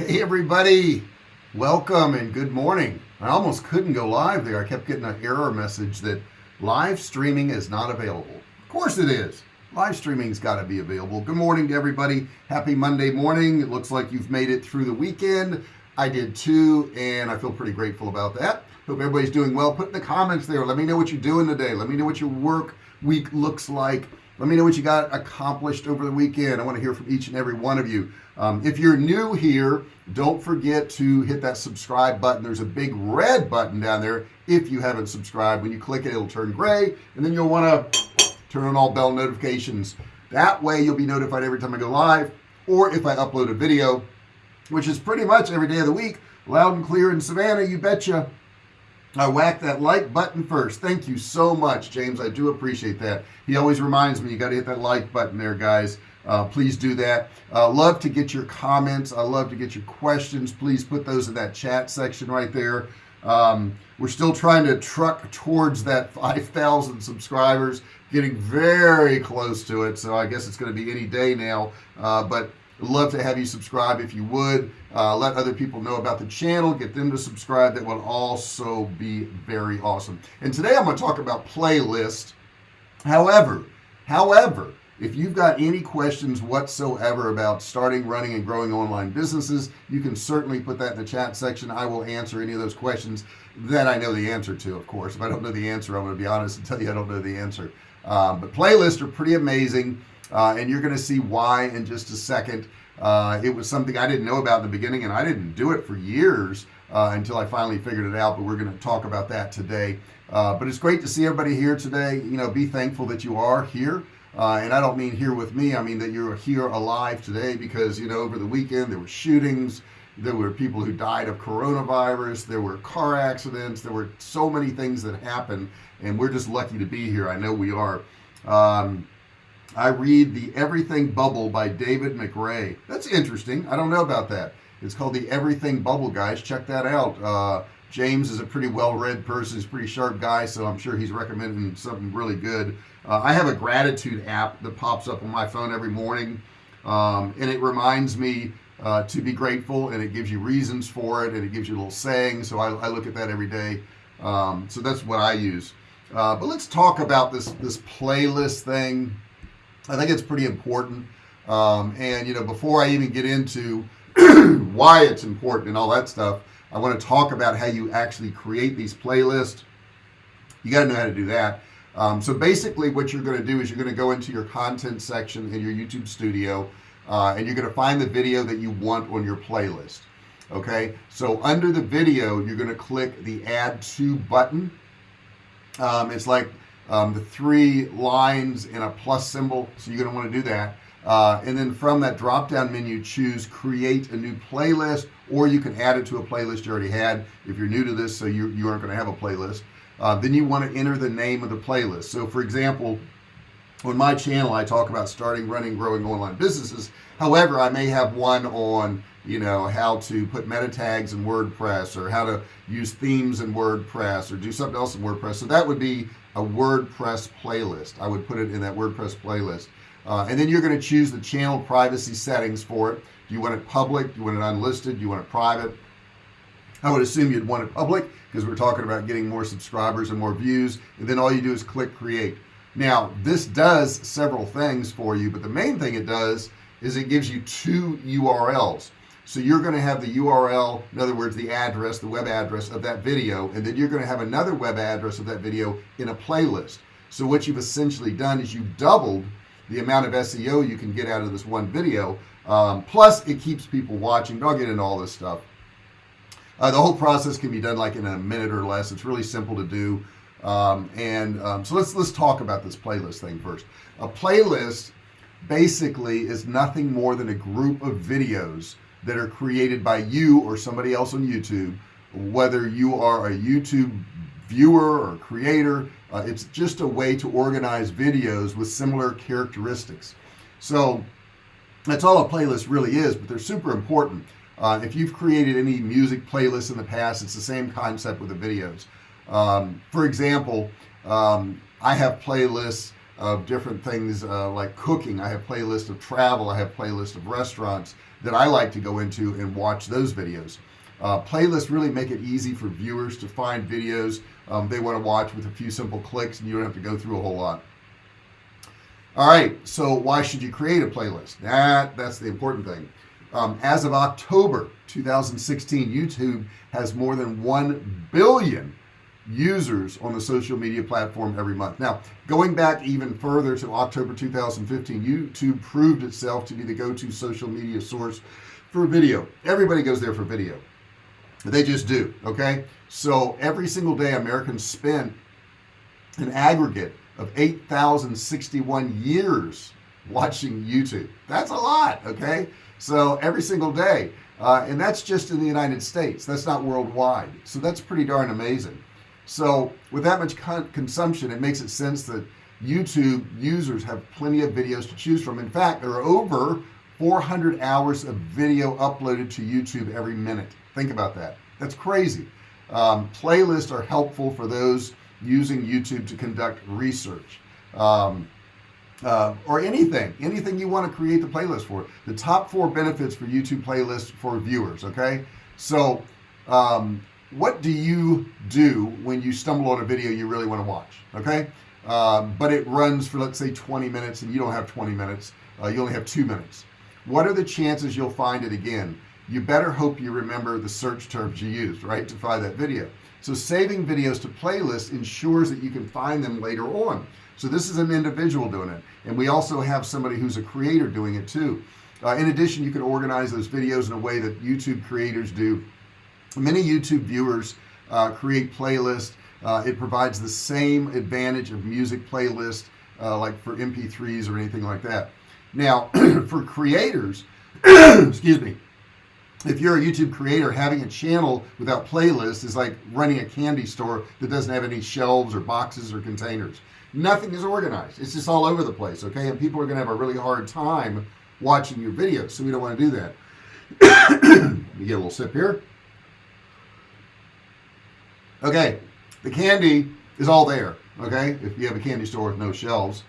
Hey everybody, welcome and good morning. I almost couldn't go live there. I kept getting an error message that live streaming is not available. Of course it is. Live streaming's got to be available. Good morning to everybody. Happy Monday morning. It looks like you've made it through the weekend. I did too, and I feel pretty grateful about that. Hope everybody's doing well. Put in the comments there. Let me know what you're doing today. Let me know what your work week looks like. Let me know what you got accomplished over the weekend. I want to hear from each and every one of you. Um, if you're new here don't forget to hit that subscribe button. There's a big red button down there if you haven't subscribed. When you click it it'll turn gray and then you'll want to turn on all bell notifications. That way you'll be notified every time I go live or if I upload a video which is pretty much every day of the week loud and clear in Savannah you betcha I whack that like button first. Thank you so much James. I do appreciate that. He always reminds me you got to hit that like button there guys. Uh, please do that. Uh, love to get your comments. I love to get your questions. Please put those in that chat section right there. Um, we're still trying to truck towards that 5,000 subscribers getting very close to it so I guess it's going to be any day now. Uh, but love to have you subscribe if you would. Uh, let other people know about the channel. Get them to subscribe. That would also be very awesome. And today I'm going to talk about playlist. However however if you've got any questions whatsoever about starting running and growing online businesses you can certainly put that in the chat section. I will answer any of those questions that I know the answer to of course. If I don't know the answer I'm going to be honest and tell you I don't know the answer. Um, but playlists are pretty amazing uh, and you're going to see why in just a second. Uh, it was something I didn't know about in the beginning and I didn't do it for years uh, until I finally figured it out but we're going to talk about that today. Uh, but it's great to see everybody here today. You know be thankful that you are here. Uh, and I don't mean here with me I mean that you're here alive today because you know over the weekend there were shootings there were people who died of coronavirus there were car accidents there were so many things that happened and we're just lucky to be here. I know we are. Um, I read the everything bubble by David McRae. That's interesting. I don't know about that. It's called the everything bubble guys. Check that out. Uh, James is a pretty well-read person. He's a pretty sharp guy so I'm sure he's recommending something really good. Uh, I have a gratitude app that pops up on my phone every morning um, and it reminds me uh, to be grateful and it gives you reasons for it and it gives you little saying so I, I look at that every day. Um, so that's what I use. Uh, but let's talk about this this playlist thing I think it's pretty important. Um, and you know before I even get into why it's important and all that stuff I want to talk about how you actually create these playlists. You got to know how to do that. Um, so basically what you're going to do is you're going to go into your content section in your YouTube studio uh, and you're going to find the video that you want on your playlist okay? So under the video you're going to click the add to button. Um, it's like um, the three lines in a plus symbol so you're going to want to do that. Uh, and then from that drop down menu choose create a new playlist or you can add it to a playlist you already had if you're new to this so you, you aren't going to have a playlist. Uh, then you want to enter the name of the playlist. So for example on my channel I talk about starting running growing online businesses. However I may have one on you know how to put meta tags in WordPress or how to use themes in WordPress or do something else in WordPress. So that would be a WordPress playlist. I would put it in that WordPress playlist. Uh, and then you're going to choose the channel privacy settings for it. Do you want it public? Do you want it unlisted? Do you want it private? I would assume you'd want it public because we're talking about getting more subscribers and more views and then all you do is click create. Now this does several things for you but the main thing it does is it gives you two URLs so you're going to have the URL in other words the address the web address of that video and then you're going to have another web address of that video in a playlist. So what you've essentially done is you've doubled the amount of SEO you can get out of this one video um, plus it keeps people watching. I'll get into all this stuff. Uh, the whole process can be done like in a minute or less. It's really simple to do. Um, and um, so let's let's talk about this playlist thing first. A playlist basically is nothing more than a group of videos that are created by you or somebody else on YouTube whether you are a YouTube viewer or creator uh, it's just a way to organize videos with similar characteristics. So that's all a playlist really is but they're super important. Uh, if you've created any music playlists in the past it's the same concept with the videos. Um, for example um, I have playlists of different things uh, like cooking. I have playlists of travel. I have playlists of restaurants that I like to go into and watch those videos. Uh, playlists really make it easy for viewers to find videos um, they want to watch with a few simple clicks and you don't have to go through a whole lot. All right so why should you create a playlist? That that's the important thing. Um, as of October 2016 YouTube has more than 1 billion users on the social media platform every month. Now going back even further to October 2015 YouTube proved itself to be the go-to social media source for video. Everybody goes there for video. They just do okay? So every single day Americans spend an aggregate of 8,061 years watching YouTube. That's a lot okay? So every single day. Uh, and that's just in the United States. That's not worldwide. So that's pretty darn amazing so with that much con consumption it makes it sense that YouTube users have plenty of videos to choose from. In fact there are over 400 hours of video uploaded to YouTube every minute. Think about that. That's crazy. Um, playlists are helpful for those using YouTube to conduct research. Um, uh, or anything anything you want to create the playlist for. The top four benefits for YouTube playlists for viewers okay? So um, what do you do when you stumble on a video you really want to watch okay? Um, but it runs for let's say 20 minutes and you don't have 20 minutes uh, you only have two minutes. What are the chances you'll find it again? You better hope you remember the search terms you used right to find that video. So saving videos to playlists ensures that you can find them later on. So this is an individual doing it and we also have somebody who's a creator doing it too. Uh, in addition you can organize those videos in a way that YouTube creators do many YouTube viewers uh, create playlists. Uh, it provides the same advantage of music playlist uh, like for mp3s or anything like that. Now for creators excuse me if you're a YouTube creator having a channel without playlists is like running a candy store that doesn't have any shelves or boxes or containers. Nothing is organized. It's just all over the place okay? And people are gonna have a really hard time watching your videos so we don't want to do that. Let me get a little sip here okay the candy is all there okay? If you have a candy store with no shelves.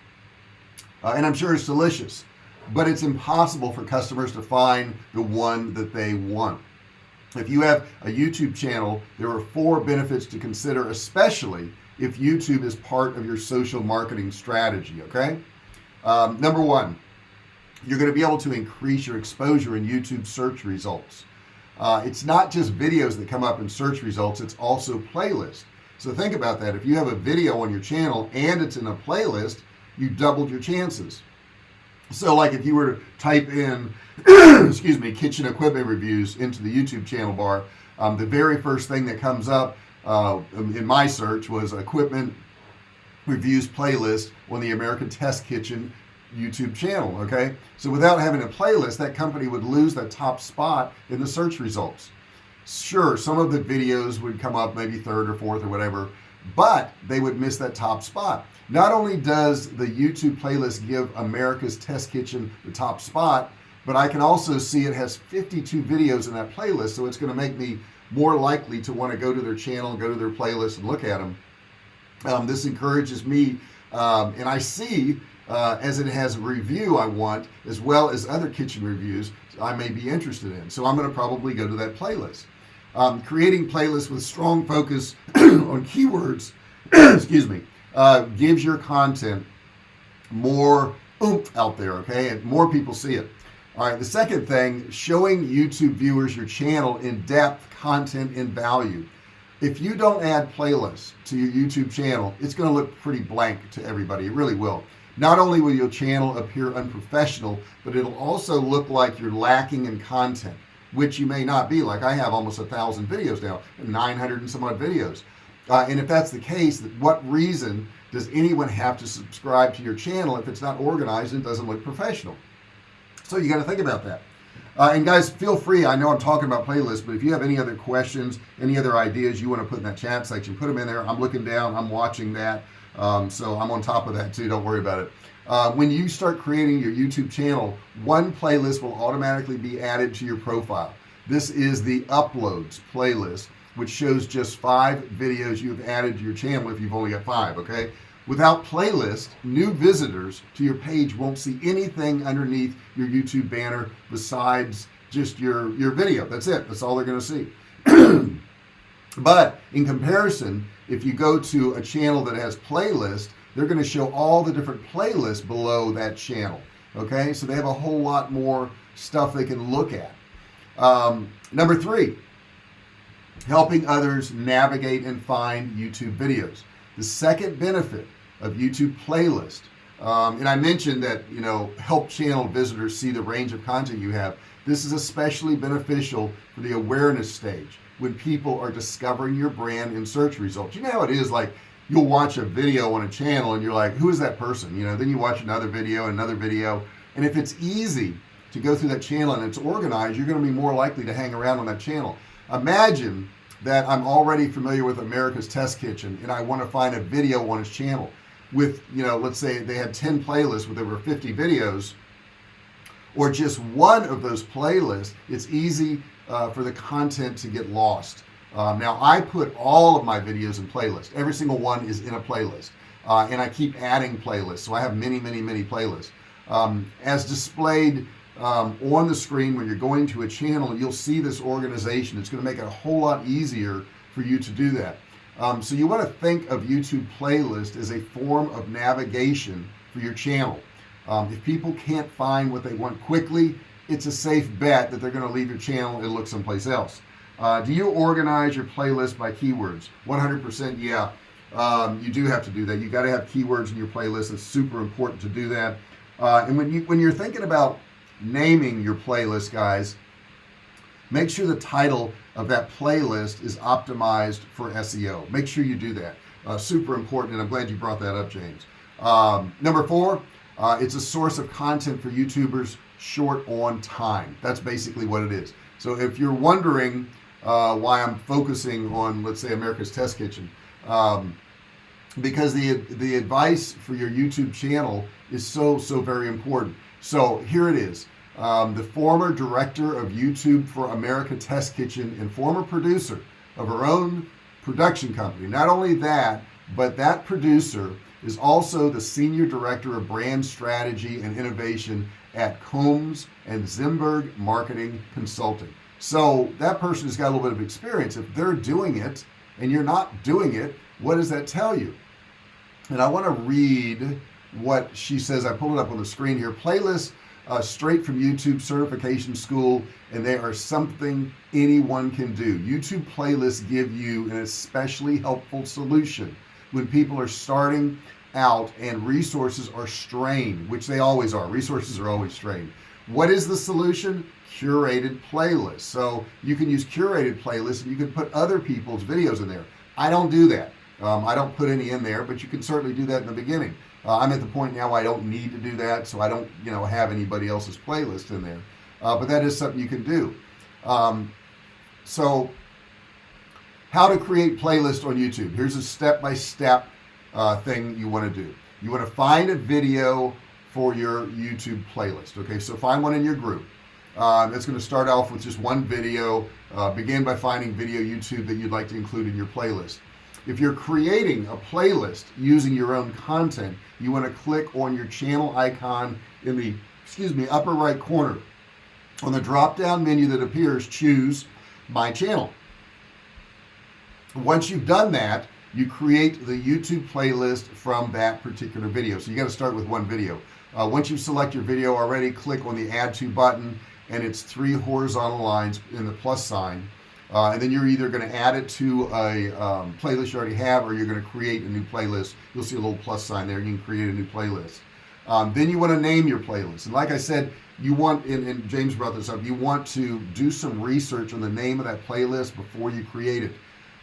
Uh, and I'm sure it's delicious but it's impossible for customers to find the one that they want. If you have a YouTube channel there are four benefits to consider especially if YouTube is part of your social marketing strategy okay? Um, number one you're going to be able to increase your exposure in YouTube search results uh, it's not just videos that come up in search results it's also playlists so think about that. If you have a video on your channel and it's in a playlist you doubled your chances. So like if you were to type in excuse me kitchen equipment reviews into the YouTube channel bar um, the very first thing that comes up uh, in my search was equipment reviews playlist on the American Test Kitchen YouTube channel okay? So without having a playlist that company would lose that top spot in the search results. Sure some of the videos would come up maybe third or fourth or whatever but they would miss that top spot. Not only does the YouTube playlist give America's Test Kitchen the top spot but I can also see it has 52 videos in that playlist so it's going to make me more likely to want to go to their channel go to their playlist and look at them um, this encourages me um, and I see uh, as it has a review I want as well as other kitchen reviews I may be interested in. So I'm going to probably go to that playlist. Um, creating playlists with strong focus on keywords excuse me uh, gives your content more oomph out there okay? And more people see it. All right the second thing showing YouTube viewers your channel in depth content and value. If you don't add playlists to your YouTube channel it's going to look pretty blank to everybody. It really will not only will your channel appear unprofessional but it'll also look like you're lacking in content which you may not be. Like I have almost a thousand videos now 900 and some odd videos. Uh, and if that's the case what reason does anyone have to subscribe to your channel if it's not organized and doesn't look professional? So you got to think about that. Uh, and guys feel free I know I'm talking about playlists but if you have any other questions any other ideas you want to put in that chat section put them in there. I'm looking down I'm watching that um, so I'm on top of that too. Don't worry about it. Uh, when you start creating your YouTube channel one playlist will automatically be added to your profile. This is the uploads playlist which shows just five videos you've added to your channel if you've only got five okay? Without playlist new visitors to your page won't see anything underneath your YouTube banner besides just your your video. That's it. That's all they're gonna see. But in comparison if you go to a channel that has playlist they're going to show all the different playlists below that channel okay? So they have a whole lot more stuff they can look at. Um, number three helping others navigate and find YouTube videos. The second benefit of YouTube playlist um, and I mentioned that you know help channel visitors see the range of content you have. This is especially beneficial for the awareness stage when people are discovering your brand in search results. You know how it is like you'll watch a video on a channel and you're like who is that person? You know then you watch another video another video. And if it's easy to go through that channel and it's organized you're going to be more likely to hang around on that channel. Imagine that I'm already familiar with America's Test Kitchen and I want to find a video on his channel with you know let's say they had 10 playlists with over 50 videos or just one of those playlists it's easy uh, for the content to get lost. Um, now I put all of my videos in playlist every single one is in a playlist. Uh, and I keep adding playlists. So I have many many many playlists. Um, as displayed um, on the screen when you're going to a channel you'll see this organization. It's going to make it a whole lot easier for you to do that. Um, so you want to think of YouTube playlist as a form of navigation for your channel. Um, if people can't find what they want quickly it's a safe bet that they're going to leave your channel and look someplace else. Uh, do you organize your playlist by keywords? 100% yeah. Um, you do have to do that. You got to have keywords in your playlist. It's super important to do that. Uh, and when you when you're thinking about naming your playlist guys make sure the title of that playlist is optimized for SEO make sure you do that. Uh, super important and I'm glad you brought that up James. Um, number four uh, it's a source of content for YouTubers short on time. That's basically what it is. So if you're wondering uh, why I'm focusing on let's say America's Test Kitchen um, because the the advice for your YouTube channel is so so very important. So here it is. Um, the former director of YouTube for America Test Kitchen and former producer of her own production company. Not only that but that producer is also the senior director of brand strategy and innovation at Combs and Zimberg marketing consulting. So that person has got a little bit of experience. If they're doing it and you're not doing it what does that tell you? And I want to read what she says. I pulled it up on the screen here. Playlists uh, straight from YouTube certification school and they are something anyone can do. YouTube playlists give you an especially helpful solution. When people are starting out and resources are strained which they always are. Resources are always strained. What is the solution? Curated playlists. So you can use curated playlists and you can put other people's videos in there. I don't do that. Um, I don't put any in there but you can certainly do that in the beginning. Uh, I'm at the point now I don't need to do that so I don't you know have anybody else's playlist in there. Uh, but that is something you can do. Um, so how to create playlist on YouTube. Here's a step-by-step -step, uh, thing you want to do. You want to find a video for your YouTube playlist okay? So find one in your group. Uh, that's going to start off with just one video. Uh, begin by finding video YouTube that you'd like to include in your playlist. If you're creating a playlist using your own content you want to click on your channel icon in the excuse me upper right corner. On the drop down menu that appears choose my channel. Once you've done that you create the YouTube playlist from that particular video. So you got to start with one video. Uh, once you select your video already click on the add to button and it's three horizontal lines in the plus sign. Uh, and then you're either going to add it to a um, playlist you already have or you're going to create a new playlist. You'll see a little plus sign there you can create a new playlist. Um, then you want to name your playlist. And like I said you want and, and James brought this up you want to do some research on the name of that playlist before you create it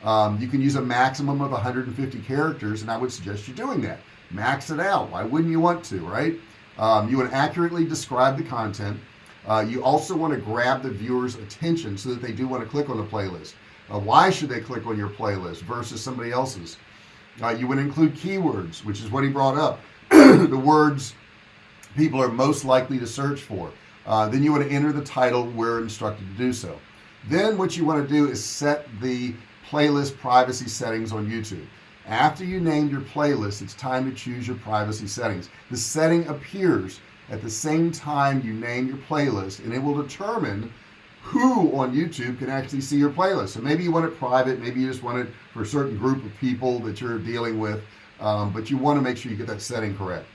um, you can use a maximum of 150 characters and I would suggest you doing that. Max it out. Why wouldn't you want to right? Um, you want to accurately describe the content. Uh, you also want to grab the viewers attention so that they do want to click on the playlist. Uh, why should they click on your playlist versus somebody else's? Uh, you would include keywords which is what he brought up. The words people are most likely to search for. Uh, then you want to enter the title where instructed to do so. Then what you want to do is set the playlist privacy settings on YouTube. After you named your playlist it's time to choose your privacy settings. The setting appears at the same time you name your playlist and it will determine who on YouTube can actually see your playlist. So maybe you want it private maybe you just want it for a certain group of people that you're dealing with um, but you want to make sure you get that setting correct.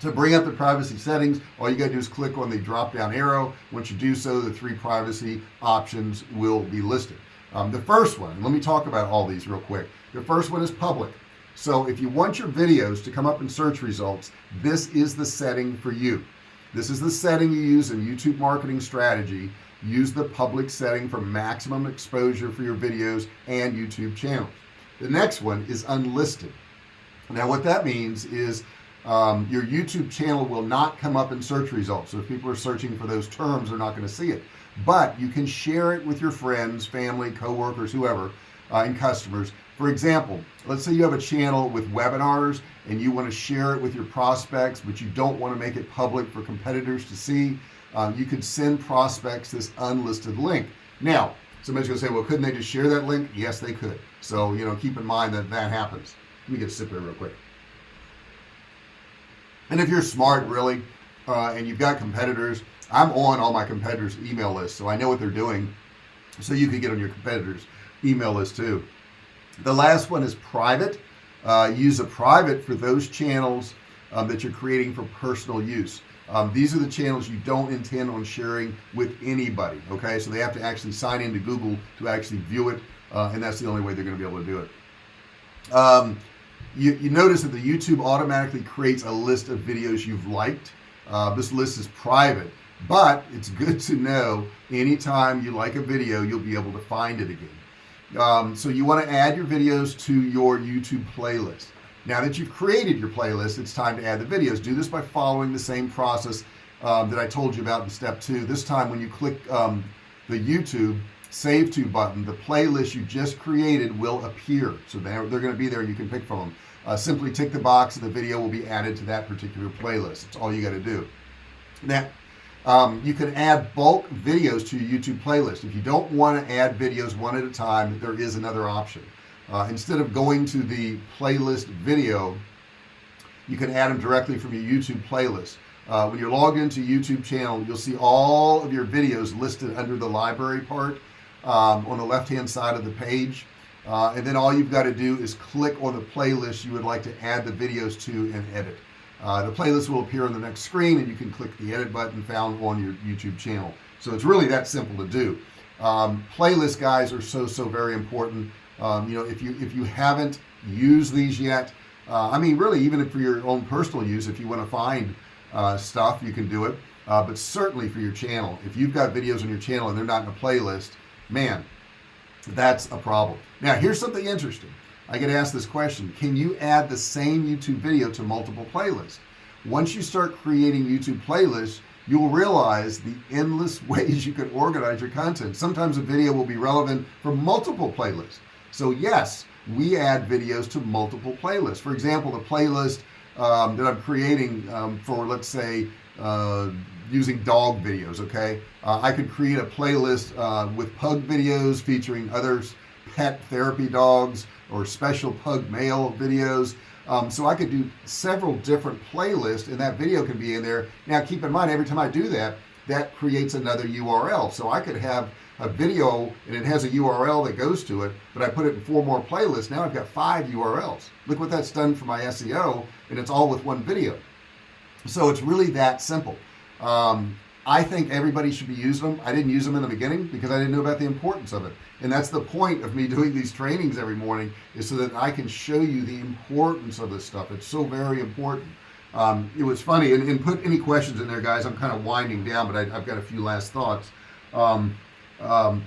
To bring up the privacy settings all you gotta do is click on the drop down arrow. Once you do so the three privacy options will be listed um, the first one let me talk about all these real quick. The first one is public. So if you want your videos to come up in search results this is the setting for you. This is the setting you use in YouTube marketing strategy. Use the public setting for maximum exposure for your videos and YouTube channels. The next one is unlisted. Now what that means is um, your YouTube channel will not come up in search results. So if people are searching for those terms they're not going to see it but you can share it with your friends family co-workers whoever uh, and customers. For example let's say you have a channel with webinars and you want to share it with your prospects but you don't want to make it public for competitors to see um, you could send prospects this unlisted link. Now somebody's gonna say well couldn't they just share that link? Yes they could. So you know keep in mind that that happens. Let me get a sip here real quick. And if you're smart really uh, and you've got competitors I'm on all my competitors email list so I know what they're doing. So you can get on your competitors email list too. The last one is private. Uh, use a private for those channels um, that you're creating for personal use. Um, these are the channels you don't intend on sharing with anybody okay? So they have to actually sign into Google to actually view it uh, and that's the only way they're going to be able to do it. Um, you, you notice that the YouTube automatically creates a list of videos you've liked. Uh, this list is private but it's good to know anytime you like a video you'll be able to find it again. Um, so you want to add your videos to your YouTube playlist. Now that you've created your playlist it's time to add the videos. Do this by following the same process um, that I told you about in step two. This time when you click um, the YouTube save to button the playlist you just created will appear. So they're, they're going to be there you can pick from them. Uh, simply tick the box and the video will be added to that particular playlist. It's all you got to do. Now um, you can add bulk videos to your YouTube playlist. If you don't want to add videos one at a time there is another option. Uh, instead of going to the playlist video you can add them directly from your YouTube playlist. Uh, when you're logged into YouTube channel you'll see all of your videos listed under the library part um, on the left hand side of the page. Uh, and then all you've got to do is click on the playlist you would like to add the videos to and edit uh, the playlist will appear on the next screen and you can click the edit button found on your YouTube channel. So it's really that simple to do. Um, playlist guys are so so very important. Um, you know if you if you haven't used these yet uh, I mean really even for your own personal use if you want to find uh, stuff you can do it. Uh, but certainly for your channel. If you've got videos on your channel and they're not in a playlist man that's a problem. Now here's something interesting I get asked this question can you add the same YouTube video to multiple playlists? Once you start creating YouTube playlists you'll realize the endless ways you can organize your content. Sometimes a video will be relevant for multiple playlists. So yes we add videos to multiple playlists. For example the playlist um, that I'm creating um, for let's say uh, using dog videos okay? Uh, I could create a playlist uh, with pug videos featuring others pet therapy dogs or special pug mail videos. Um, so I could do several different playlists and that video can be in there. Now keep in mind every time I do that that creates another URL so I could have a video and it has a URL that goes to it but I put it in four more playlists. Now I've got five URLs look what that's done for my SEO and it's all with one video. So it's really that simple. Um, I think everybody should be using them I didn't use them in the beginning because I didn't know about the importance of it. And that's the point of me doing these trainings every morning is so that I can show you the importance of this stuff. It's so very important. Um, it was funny and, and, put any questions in there guys. I'm kind of winding down but I, have got a few last thoughts. Um, um,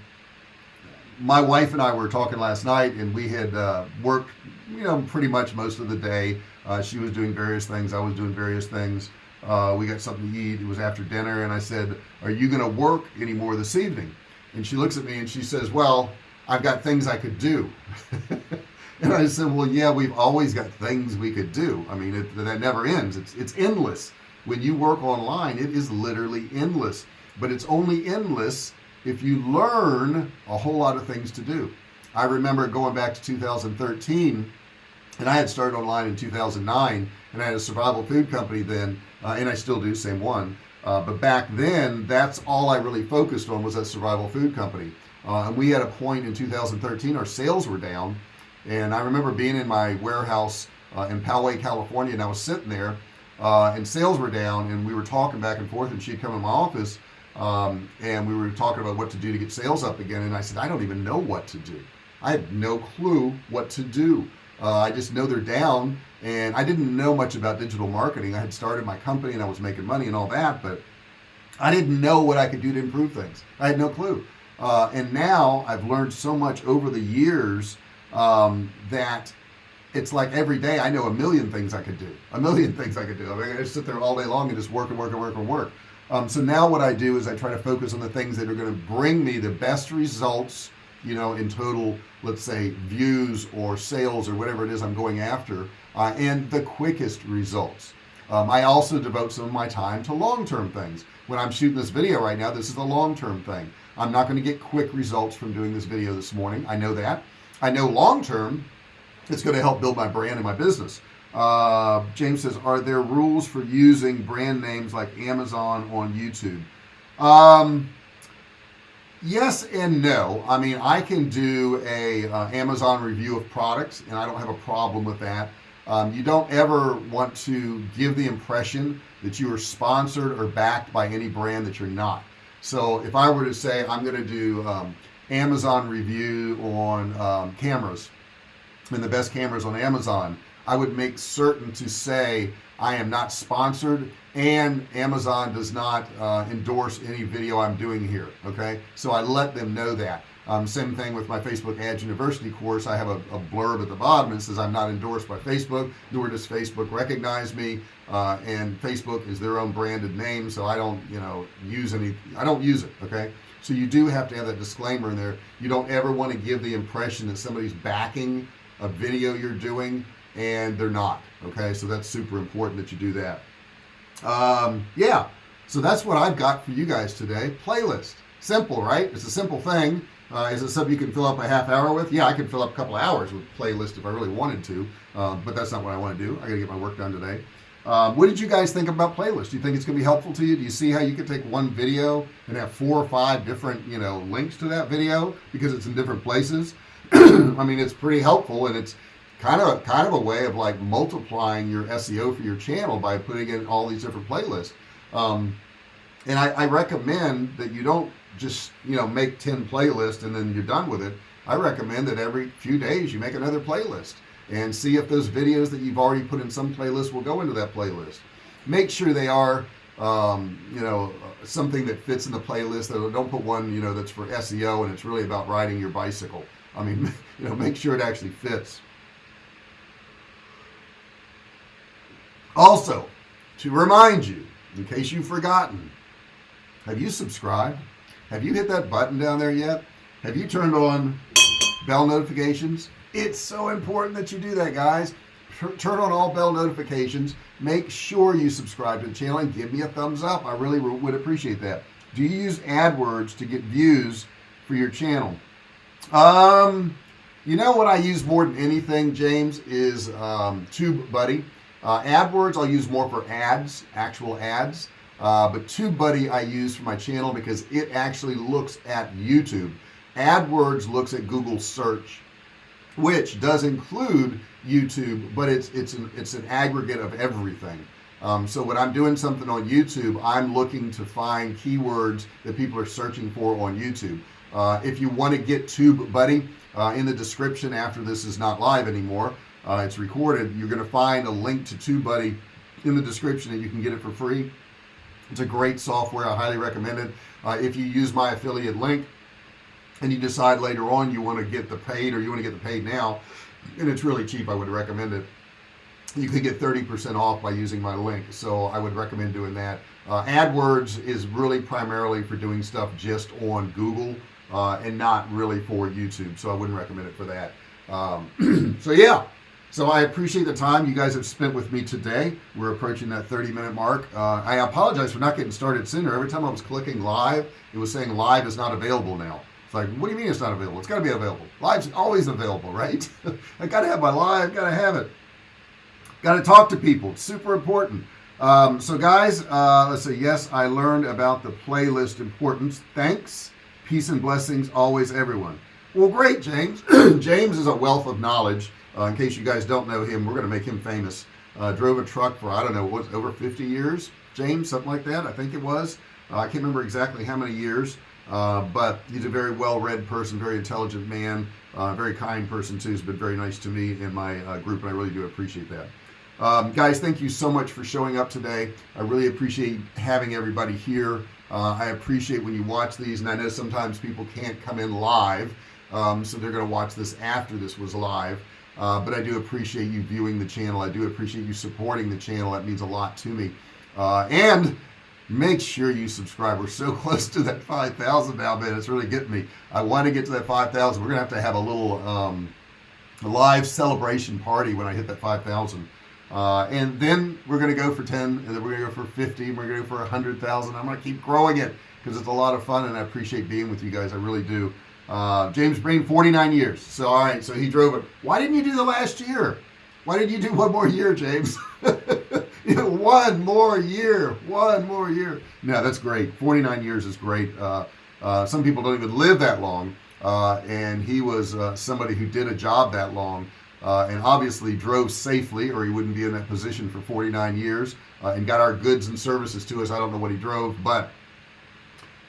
my wife and I were talking last night and we had uh, worked you know pretty much most of the day. Uh, she was doing various things. I was doing various things uh, we got something to eat it was after dinner and I said are you gonna work anymore this evening? And she looks at me and she says well I've got things I could do. And I said well yeah we've always got things we could do. I mean it, that never ends. It's it's endless. When you work online it is literally endless. But it's only endless if you learn a whole lot of things to do. I remember going back to 2013 and I had started online in 2009 and I had a survival food company then uh, and I still do same one. Uh, but back then that's all I really focused on was that survival food company. Uh, and we had a point in 2013 our sales were down. And I remember being in my warehouse uh, in Poway California and I was sitting there uh, and sales were down and we were talking back and forth and she'd come in my office um, and we were talking about what to do to get sales up again. And I said I don't even know what to do. I have no clue what to do uh, I just know they're down and I didn't know much about digital marketing. I had started my company and I was making money and all that but I didn't know what I could do to improve things. I had no clue. Uh, and now I've learned so much over the years um, that it's like every day I know a million things I could do a million things I could do. I, mean, I just sit there all day long and just work and work and work and work. Um, so now what I do is I try to focus on the things that are going to bring me the best results you know in total let's say views or sales or whatever it is I'm going after uh, and the quickest results. Um, I also devote some of my time to long-term things. When I'm shooting this video right now this is a long-term thing. I'm not going to get quick results from doing this video this morning. I know that. I know long-term it's going to help build my brand and my business. Uh, James says are there rules for using brand names like Amazon on YouTube? Um, yes and no. I mean I can do a uh, Amazon review of products and I don't have a problem with that. Um, you don't ever want to give the impression that you are sponsored or backed by any brand that you're not. So if I were to say I'm gonna do um, Amazon review on um, cameras and the best cameras on Amazon I would make certain to say I am not sponsored and Amazon does not uh, endorse any video I'm doing here okay? So I let them know that. Um, same thing with my Facebook Ads University course. I have a, a, blurb at the bottom that says I'm not endorsed by Facebook nor does Facebook recognize me uh, and Facebook is their own branded name so I don't you know use any I don't use it okay? So you do have to have that disclaimer in there. You don't ever want to give the impression that somebody's backing a video you're doing and they're not okay? So that's super important that you do that. Um, yeah so that's what I've got for you guys today. Playlist. Simple right? It's a simple thing. Uh, is it something you can fill up a half hour with? Yeah I can fill up a couple hours with playlist if I really wanted to um, but that's not what I want to do. I gotta get my work done today. Um, what did you guys think about playlist? Do you think it's gonna be helpful to you? Do you see how you could take one video and have four or five different you know links to that video? Because it's in different places. I mean it's pretty helpful and it's kind of kind of a way of like multiplying your SEO for your channel by putting in all these different playlists. Um, and I, I recommend that you don't just you know make 10 playlists and then you're done with it. I recommend that every few days you make another playlist and see if those videos that you've already put in some playlist will go into that playlist. Make sure they are um, you know something that fits in the playlist don't put one you know that's for SEO and it's really about riding your bicycle. I mean you know make sure it actually fits also to remind you in case you've forgotten have you subscribed? Have you hit that button down there yet? Have you turned on bell notifications? It's so important that you do that guys. Turn on all bell notifications. Make sure you subscribe to the channel and give me a thumbs up. I really would appreciate that. Do you use AdWords to get views for your channel? Um you know what I use more than anything James is um, TubeBuddy uh, AdWords I'll use more for ads actual ads. Uh, but TubeBuddy I use for my channel because it actually looks at YouTube. AdWords looks at Google search which does include YouTube but it's it's an it's an aggregate of everything. Um, so when I'm doing something on YouTube I'm looking to find keywords that people are searching for on YouTube. Uh, if you want to get TubeBuddy uh, in the description after this is not live anymore uh, it's recorded. You're going to find a link to TubeBuddy in the description and you can get it for free. It's a great software. I highly recommend it. Uh, if you use my affiliate link and you decide later on you want to get the paid or you want to get the paid now and it's really cheap I would recommend it. You could get 30% off by using my link so I would recommend doing that. Uh, AdWords is really primarily for doing stuff just on Google uh, and not really for YouTube so I wouldn't recommend it for that. Um, so yeah so I appreciate the time you guys have spent with me today. We're approaching that 30 minute mark. Uh, I apologize for not getting started sooner. Every time I was clicking live it was saying live is not available now. It's like what do you mean it's not available? It's got to be available. Live's always available right? I got to have my live got to have it. Got to talk to people it's super important. Um, so guys uh, let's say yes I learned about the playlist importance. Thanks. Peace and blessings always everyone well great James. James is a wealth of knowledge. Uh, in case you guys don't know him we're gonna make him famous. Uh, drove a truck for I don't know what's over 50 years? James something like that I think it was. Uh, I can't remember exactly how many years uh, but he's a very well-read person very intelligent man uh, very kind person too. Has been very nice to me and my uh, group and I really do appreciate that. Um, guys thank you so much for showing up today. I really appreciate having everybody here. Uh, I appreciate when you watch these and I know sometimes people can't come in live um, so they're gonna watch this after this was live. Uh, but I do appreciate you viewing the channel. I do appreciate you supporting the channel. That means a lot to me. Uh, and make sure you subscribe. We're so close to that 5,000 now man. It's really getting me. I want to get to that 5,000 we're gonna have to have a little um, live celebration party when I hit that 5,000 uh, and then we're gonna go for 10 and then we're gonna go for 50 and we're gonna go for a hundred thousand. I'm gonna keep growing it because it's a lot of fun and I appreciate being with you guys. I really do uh, James Breen 49 years. So all right so he drove it. Why didn't you do the last year? Why didn't you do one more year James? One more year one more year. No that's great. 49 years is great. Uh, uh, some people don't even live that long. Uh, and he was uh, somebody who did a job that long uh, and obviously drove safely or he wouldn't be in that position for 49 years uh, and got our goods and services to us. I don't know what he drove but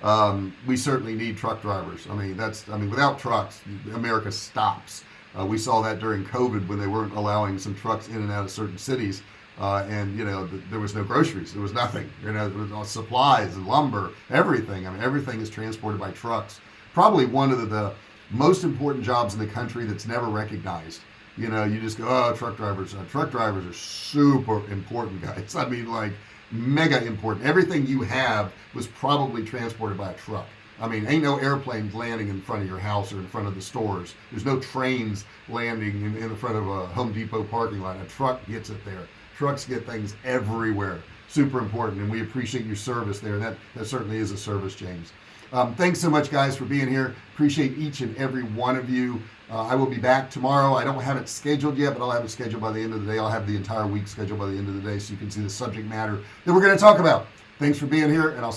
um, we certainly need truck drivers. I mean that's I mean without trucks America stops. Uh, we saw that during COVID when they weren't allowing some trucks in and out of certain cities. Uh, and you know th there was no groceries. There was nothing. You know supplies and lumber everything. I mean everything is transported by trucks. Probably one of the, the most important jobs in the country that's never recognized. You know you just go oh truck drivers uh, truck drivers are super important guys. I mean like mega important. Everything you have was probably transported by a truck. I mean ain't no airplanes landing in front of your house or in front of the stores. There's no trains landing in, in front of a Home Depot parking lot. A truck gets it there. Trucks get things everywhere. Super important and we appreciate your service there. That that certainly is a service James. Um, thanks so much guys for being here. Appreciate each and every one of you uh, I will be back tomorrow. I don't have it scheduled yet but I'll have it scheduled by the end of the day. I'll have the entire week scheduled by the end of the day so you can see the subject matter that we're going to talk about. Thanks for being here and I'll